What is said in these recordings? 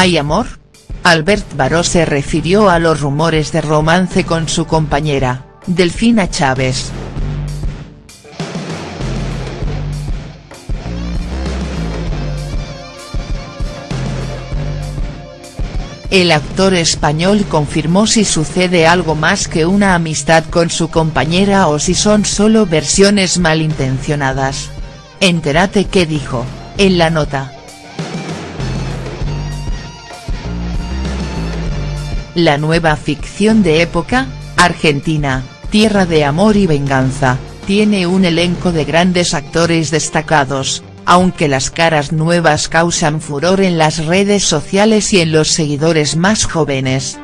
¿Hay amor? Albert Baró se refirió a los rumores de romance con su compañera, Delfina Chávez. El actor español confirmó si sucede algo más que una amistad con su compañera o si son solo versiones malintencionadas. Entérate qué dijo, en la nota. La nueva ficción de época, Argentina, Tierra de Amor y Venganza, tiene un elenco de grandes actores destacados, aunque las caras nuevas causan furor en las redes sociales y en los seguidores más jóvenes.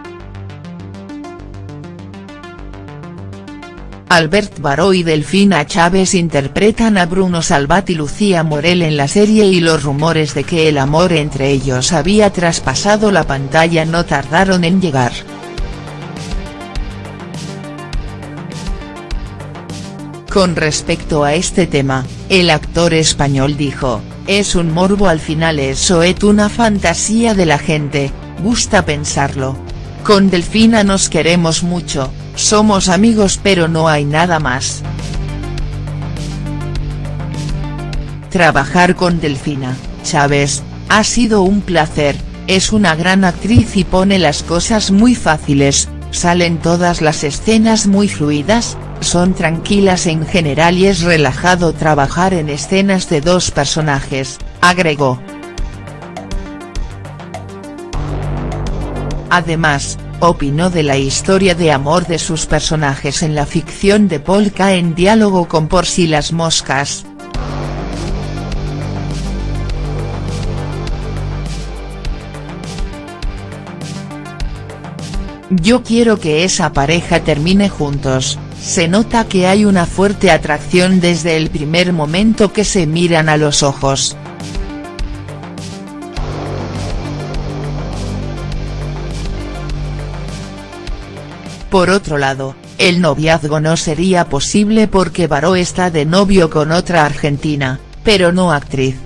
Albert Baró y Delfina Chávez interpretan a Bruno Salvat y Lucía Morel en la serie y los rumores de que el amor entre ellos había traspasado la pantalla no tardaron en llegar. Con respecto a este tema, el actor español dijo, es un morbo al final eso es una fantasía de la gente, gusta pensarlo. Con Delfina nos queremos mucho, somos amigos pero no hay nada más. Trabajar con Delfina, Chávez, ha sido un placer, es una gran actriz y pone las cosas muy fáciles, salen todas las escenas muy fluidas, son tranquilas en general y es relajado trabajar en escenas de dos personajes, agregó. Además, opinó de la historia de amor de sus personajes en la ficción de Polka en diálogo con Por si las moscas. Yo quiero que esa pareja termine juntos, se nota que hay una fuerte atracción desde el primer momento que se miran a los ojos. Por otro lado, el noviazgo no sería posible porque Baró está de novio con otra argentina, pero no actriz.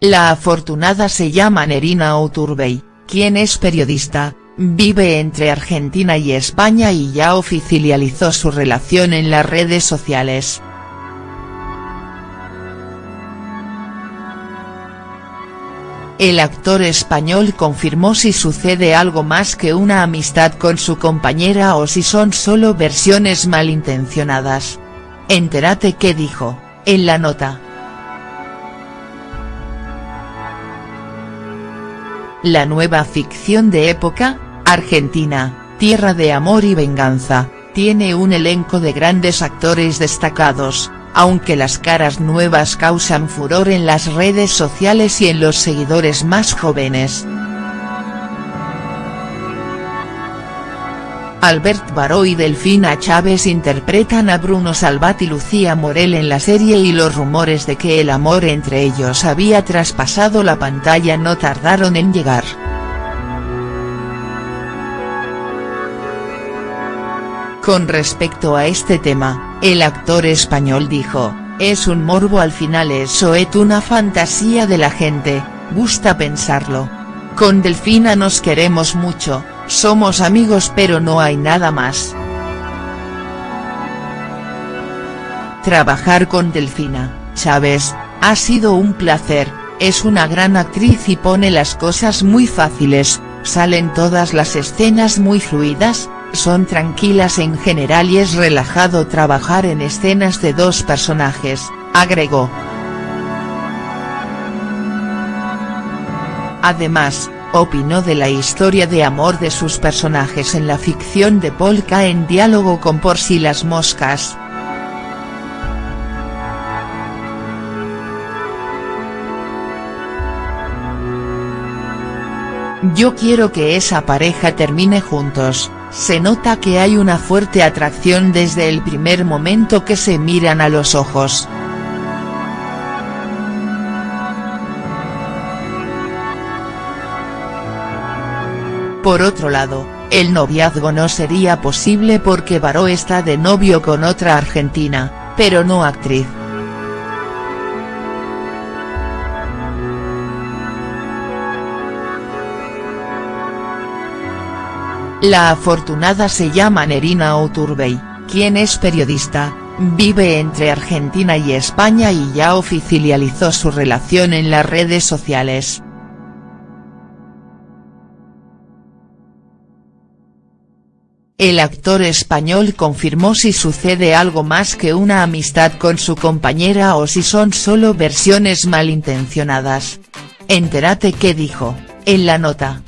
La afortunada se llama Nerina Oturbey, quien es periodista, vive entre Argentina y España y ya oficializó su relación en las redes sociales. El actor español confirmó si sucede algo más que una amistad con su compañera o si son solo versiones malintencionadas. Entérate qué dijo, en la nota. La nueva ficción de época, Argentina, Tierra de Amor y Venganza, tiene un elenco de grandes actores destacados, aunque las caras nuevas causan furor en las redes sociales y en los seguidores más jóvenes. Albert Baró y Delfina Chávez interpretan a Bruno Salvat y Lucía Morel en la serie y los rumores de que el amor entre ellos había traspasado la pantalla no tardaron en llegar. Con respecto a este tema, el actor español dijo, es un morbo al final eso es una fantasía de la gente, gusta pensarlo. Con Delfina nos queremos mucho, somos amigos pero no hay nada más. Trabajar con Delfina, Chávez, ha sido un placer, es una gran actriz y pone las cosas muy fáciles, salen todas las escenas muy fluidas, son tranquilas en general y es relajado trabajar en escenas de dos personajes, agregó. Además, opinó de la historia de amor de sus personajes en la ficción de Polka en diálogo con Por si las moscas. Yo quiero que esa pareja termine juntos, se nota que hay una fuerte atracción desde el primer momento que se miran a los ojos. Por otro lado, el noviazgo no sería posible porque Baró está de novio con otra argentina, pero no actriz. La afortunada se llama Nerina Oturbey, quien es periodista, vive entre Argentina y España y ya oficializó su relación en las redes sociales. El actor español confirmó si sucede algo más que una amistad con su compañera o si son solo versiones malintencionadas. Entérate qué dijo, en la nota.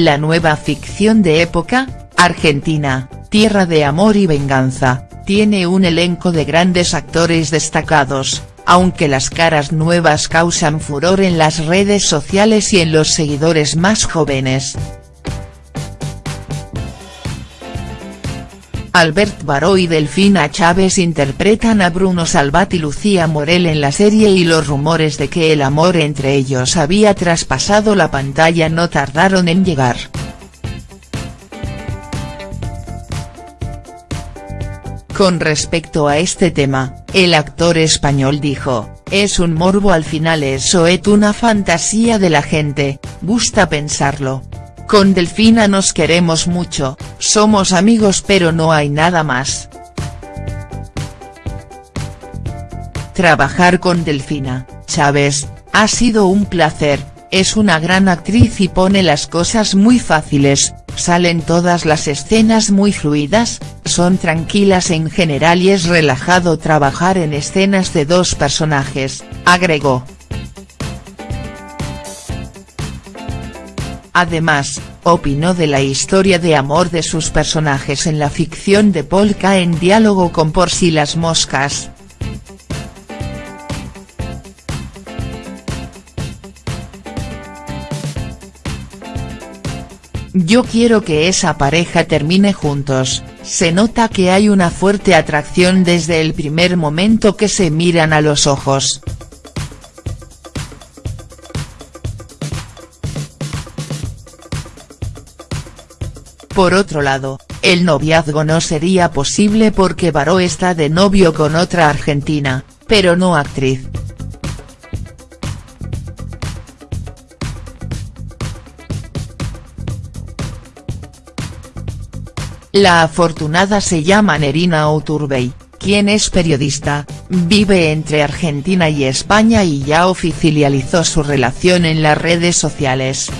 La nueva ficción de época, Argentina, tierra de amor y venganza, tiene un elenco de grandes actores destacados, aunque las caras nuevas causan furor en las redes sociales y en los seguidores más jóvenes. Albert Baró y Delfina Chávez interpretan a Bruno Salvat y Lucía Morel en la serie y los rumores de que el amor entre ellos había traspasado la pantalla no tardaron en llegar. Con respecto a este tema, el actor español dijo, es un morbo al final eso es una fantasía de la gente, gusta pensarlo, con Delfina nos queremos mucho, somos amigos pero no hay nada más. Trabajar con Delfina, Chávez, ha sido un placer, es una gran actriz y pone las cosas muy fáciles, salen todas las escenas muy fluidas, son tranquilas en general y es relajado trabajar en escenas de dos personajes, agregó. Además, opinó de la historia de amor de sus personajes en la ficción de Polka en diálogo con Por si las moscas. Yo quiero que esa pareja termine juntos, se nota que hay una fuerte atracción desde el primer momento que se miran a los ojos. Por otro lado, el noviazgo no sería posible porque Baró está de novio con otra argentina, pero no actriz. La afortunada se llama Nerina Oturbey, quien es periodista, vive entre Argentina y España y ya oficializó su relación en las redes sociales.